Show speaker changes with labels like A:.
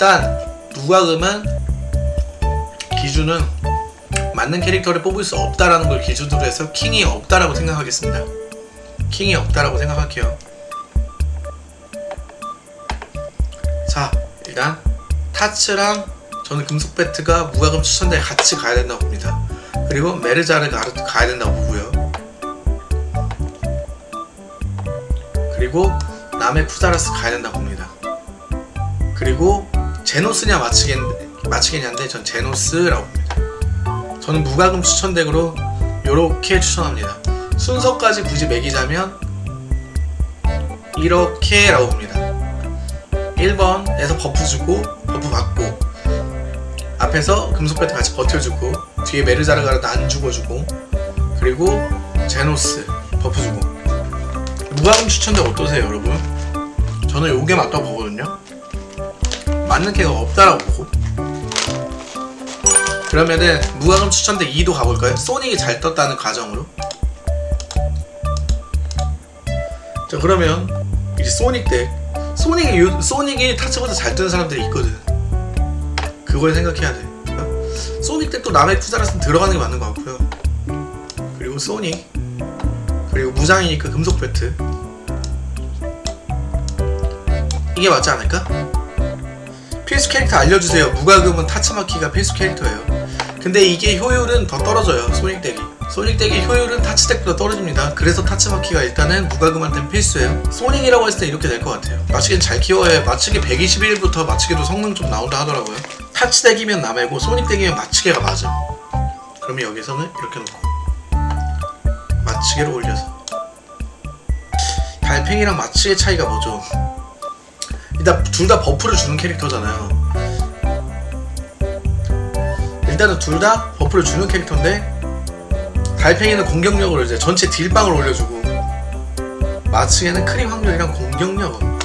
A: 일단 무과금은 기준은 맞는 캐릭터를 뽑을 수 없다라는 걸 기준으로 해서 킹이 없다라고 생각하겠습니다. 킹이 없다라고 생각할게요. 자, 일단 타츠랑 저는 금속 배트가 무과금 추천대에 같이 가야 된다고 봅니다. 그리고 메르자르가 가야 된다고 보고요. 그리고 남의 푸자라스 가야 된다고 봅니다. 그리고 제노스냐 마치겠, 마치겠냐인데 전 제노스라고 봅니다. 저는 무과금 추천덱으로 이렇게 추천합니다. 순서까지 굳이 매기자면 이렇게라고 봅니다. 1번에서 버프 주고 버프 받고 앞에서 금속 배트 같이 버텨주고 뒤에 메르자르가르도 안 죽어주고 그리고 제노스 버프 주고 무과금 추천덱 어떠세요 여러분? 저는 요게 맞다고 보거든요. 맞는 캐가 없다라고 보고 그러면은 무과금 추천덱 2도 가볼까요? 소닉이 잘 떴다는 가정으로 자 그러면 이제 소닉 덱 소닉이 요, 소닉이 타츠보다 잘 뜨는 사람들이 있거든 그걸 생각해야 돼 어? 소닉 덱도 나메쿠자라스는 들어가는 게 맞는 것 같고요 그리고 소닉 그리고 무장이니까 금속 배트 이게 맞지 않을까? 필수 캐릭터 알려주세요. 무과금은 타츠마키가 필수 캐릭터예요. 근데 이게 효율은 더 떨어져요. 소닉 덱이. 소닉 덱의 효율은 타츠 덱보다 떨어집니다. 그래서 타츠마키가 일단은 무과금한테는 필수예요. 소닉이라고 했을 때 이렇게 될 것 같아요. 마츠게는 잘 키워야 마츠게 121부터 마츠게도 성능 좀 나온다 하더라고요. 타츠 덱이면 나메고 소닉 덱이면 마츠게가 맞아. 그러면 여기서는 이렇게 놓고 마츠게를 올려서 달팽이랑 마츠게의 차이가 뭐죠? 일단 둘 다 버프를 주는 캐릭터잖아요. 일단은 둘 다 버프를 주는 캐릭터인데 달팽이는 공격력으로 이제 전체 딜빵을 올려주고 마츠게는 크리 확률이랑 공격력